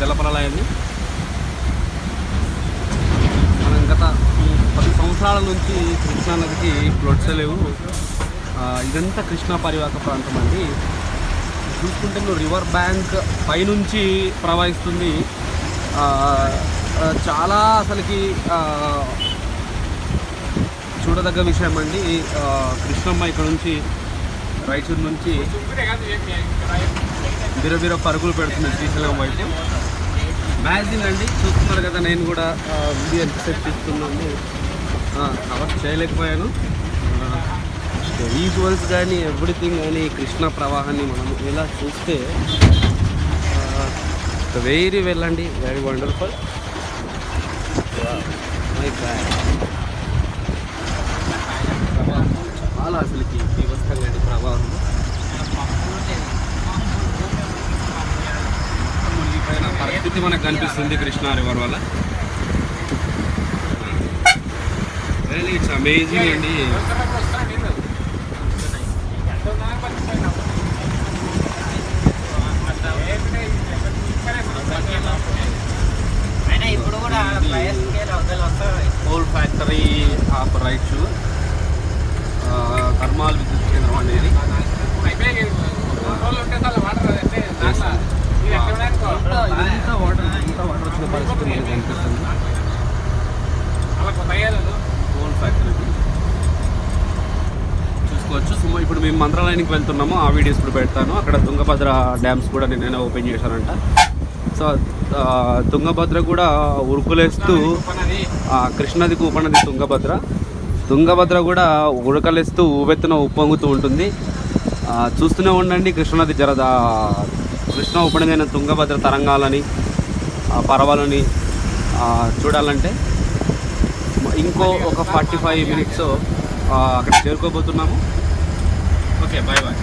జలప్రలయాన్ని మనం గత పది సంవత్సరాల నుంచి కృష్ణా నదికి ఫ్లడ్స్ లేవు ఇదంతా కృష్ణా పరివాహక ప్రాంతం అండి. చూసుకుంటే నువ్వు రివర్ బ్యాంక్ పైనుంచి ప్రవహిస్తుంది. చాలా అసలుకి చూడదగ్గ విషయం అండి. కృష్ణమ్మ ఇక్కడ నుంచి రాయచూరు నుంచి బిరబిర పరుగులు పెడుతుంది శ్రీశైలం వైపు. మ్యాజిన్ అండి. చూస్తున్నారు కదా నేను కూడా వీడియో ఎంతసేపు తీసుకున్నాను కవర్ చేయలేకపోయాను. విజువల్స్ కానీ ఎవ్రీథింగ్ కానీ కృష్ణ ప్రవాహాన్ని మనం ఇలా చూస్తే వెరీ వెళ్ళండి. వెరీ వండర్ఫుల్ మై బ్యాడ్ చాలా అసలుకి బీభత్సంగా అండి ప్రవాహం మునిగిపోయిన పరిస్థితి మనకు కనిపిస్తుంది కృష్ణా రివర్ వల్ల. రియలీ ఇట్స్ అమేజింగ్ అండి. కోల్ ఫ్యాక్టరీ ఆపరైట్స్ థర్మాల్ విద్యుత్ కేంద్రం అనేది. పరిస్థితి మనకు కనిపిస్తుంది. ఫోన్ ఫ్యాక్టరీ చూసుకోవచ్చు. సుమ ఇప్పుడు మేము మంత్రాలయానికి వెళ్తున్నాము. ఆ వీడియోస్ ఇప్పుడు పెడతాను. అక్కడ తుంగభద్ర డ్యామ్స్ కూడా నేను ఓపెన్ చేశానంట. సో తుంగభద్ర కూడా ఉరుకులేస్తూ ఆ, కృష్ణనదికి ఉపనది తుంగభద్ర. తుంగభద్ర కూడా ఉడకలేస్తూ ఉవ్వెత్తున ఉప్పొంగుతూ ఉంటుంది. చూస్తూనే ఉండండి కృష్ణనది జర కృష్ణ ఉపనదైన అయిన తుంగభద్ర తరంగాలని. పర్వాలని చూడాలంటే ఇంకో ఒక ఫార్టీ ఫైవ్ మినిట్స్ అక్కడ చేరుకోబోతున్నాము. Okay bye bye